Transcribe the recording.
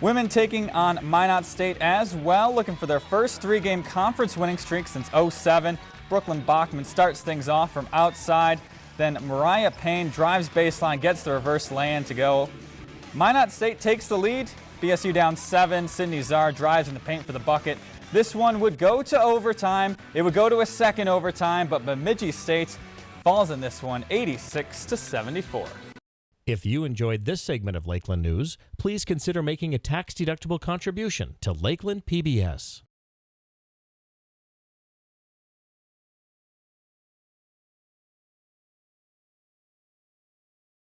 Women taking on Minot State as well, looking for their first three-game conference winning streak since 07. Brooklyn Bachman starts things off from outside. Then Mariah Payne drives baseline, gets the reverse lay-in to go. Minot State takes the lead. BSU down seven. Sydney Czar drives in the paint for the bucket. This one would go to overtime. It would go to a second overtime, but Bemidji State falls in this one 86 to 74. If you enjoyed this segment of Lakeland News, please consider making a tax-deductible contribution to Lakeland PBS.